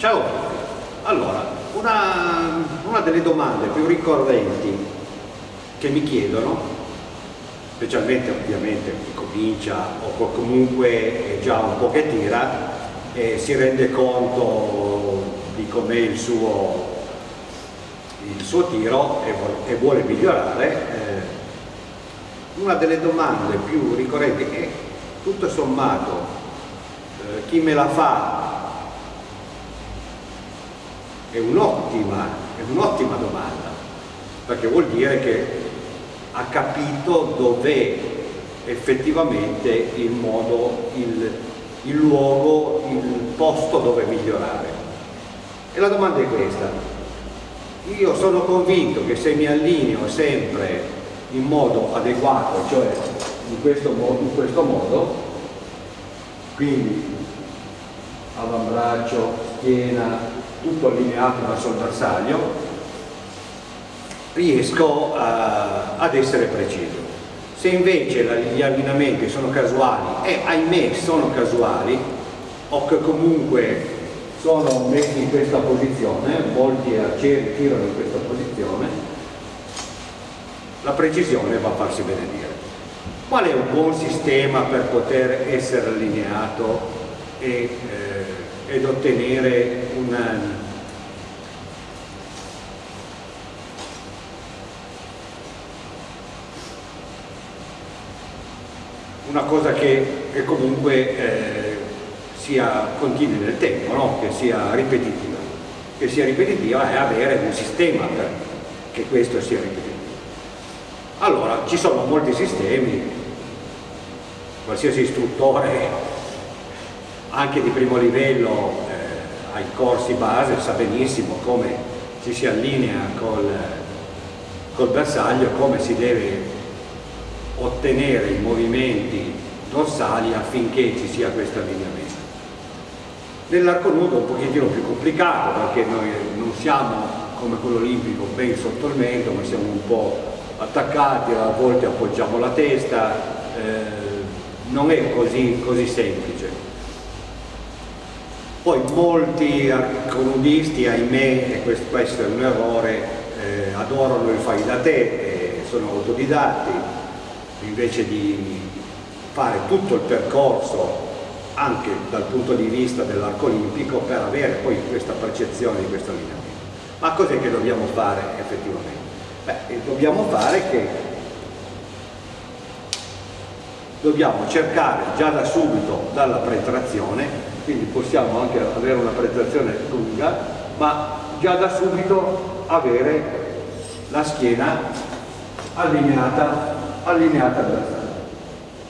Ciao, allora, una, una delle domande più ricorrenti che mi chiedono, specialmente ovviamente chi comincia o comunque è già un po' che tira, e si rende conto di com'è il il suo tiro e, e vuole migliorare, eh, una delle domande più ricorrenti è tutto sommato eh, chi me la fa è un'ottima un domanda perché vuol dire che ha capito dov'è effettivamente il modo, il, il luogo, il posto dove migliorare. E la domanda è questa. Io sono convinto che se mi allineo sempre in modo adeguato, cioè in questo modo, in questo modo quindi avambraccio, schiena, tutto allineato verso il bersaglio, riesco a, ad essere preciso. Se invece gli allineamenti sono casuali, e ahimè sono casuali, o che comunque sono messi in questa posizione, molti arcieri tirano in questa posizione, la precisione va a farsi benedire. Qual è un buon sistema per poter essere allineato e eh, ed ottenere una, una cosa che, che comunque eh, sia continui nel tempo, no? che sia ripetitiva. Che sia ripetitiva è avere un sistema perché questo sia ripetitivo. Allora, ci sono molti sistemi, qualsiasi istruttore anche di primo livello eh, ai corsi base sa benissimo come ci si allinea col, col bersaglio come si deve ottenere i movimenti dorsali affinché ci sia questo allineamento. Nell'arco nudo è un pochettino più complicato perché noi non siamo come quello olimpico ben sotto il mento ma siamo un po' attaccati, a volte appoggiamo la testa, eh, non è così, così semplice. Poi molti arconudisti, ahimè, e questo, questo, è un errore, eh, adorano il fai da te, eh, sono autodidatti, invece di fare tutto il percorso anche dal punto di vista dell'arco olimpico per avere poi questa percezione di questo allineamento. Ma cos'è che dobbiamo fare effettivamente? Beh, dobbiamo fare che dobbiamo cercare già da subito dalla pretrazione quindi possiamo anche avere una prestazione lunga, ma già da subito avere la schiena allineata, allineata al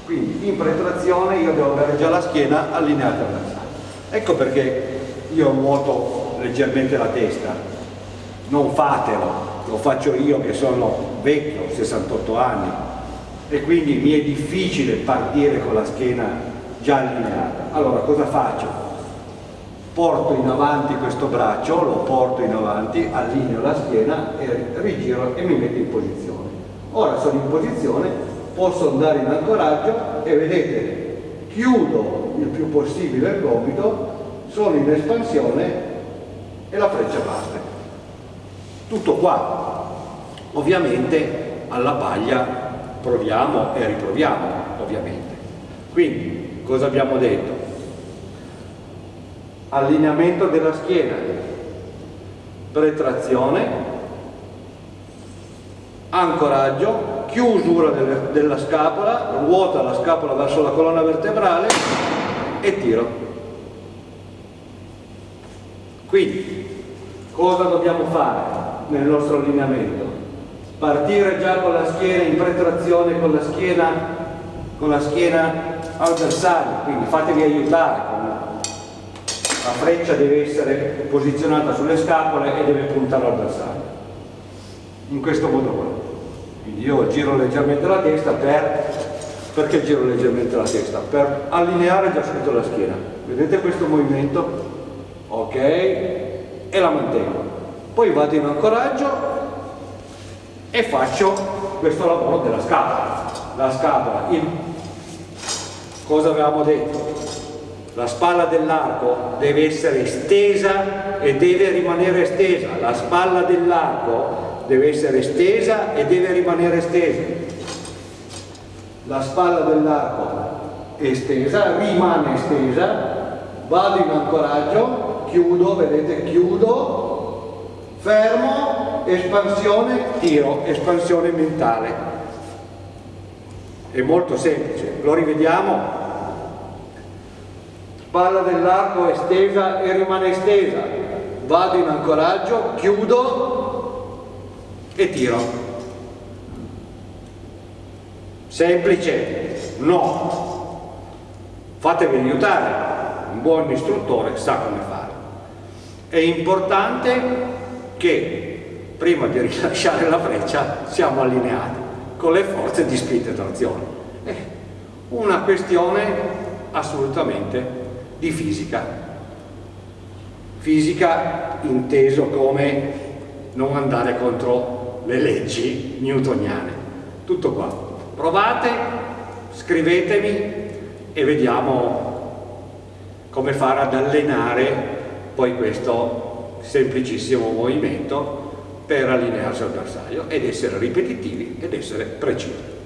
Quindi in pretrazione io devo avere già la schiena allineata al bersaglio. Ecco perché io muoto leggermente la testa, non fatelo, lo faccio io che sono vecchio, 68 anni, e quindi mi è difficile partire con la schiena già allineata. Allora cosa faccio? Porto in avanti questo braccio, lo porto in avanti, allineo la schiena e rigiro e mi metto in posizione. Ora sono in posizione, posso andare in ancoraggio e vedete, chiudo il più possibile il gomito, sono in espansione e la freccia parte. Tutto qua. Ovviamente alla paglia proviamo e riproviamo, ovviamente. Quindi cosa abbiamo detto? Allineamento della schiena, pretrazione, ancoraggio, chiusura delle, della scapola, ruota la scapola verso la colonna vertebrale e tiro. Quindi, cosa dobbiamo fare nel nostro allineamento? Partire già con la schiena in pretrazione, con la schiena, con la schiena al bersaglio, quindi fatevi aiutare, la freccia deve essere posizionata sulle scapole e deve puntare al in questo modo qua. Quindi io giro leggermente la testa per, perché giro leggermente la testa? Per allineare già subito la schiena. Vedete questo movimento? Ok, e la mantengo. Poi vado in ancoraggio e faccio questo lavoro della scapola. La scapola, il cosa avevamo detto? La spalla dell'arco deve essere stesa e deve rimanere stesa, la spalla dell'arco deve essere stesa e deve rimanere stesa. La spalla dell'arco è stesa, rimane stesa, vado in ancoraggio, chiudo, vedete, chiudo, fermo, espansione, tiro, espansione mentale. È molto semplice, lo rivediamo spalla dell'arco è stesa e rimane stesa, vado in ancoraggio, chiudo e tiro. Semplice? No. Fatevi aiutare, un buon istruttore sa come fare. È importante che prima di rilasciare la freccia siamo allineati con le forze di spinta e trazione. È una questione assolutamente di fisica. Fisica inteso come non andare contro le leggi newtoniane. Tutto qua. Provate, scrivetemi e vediamo come fare ad allenare poi questo semplicissimo movimento per allinearsi al bersaglio ed essere ripetitivi ed essere precisi.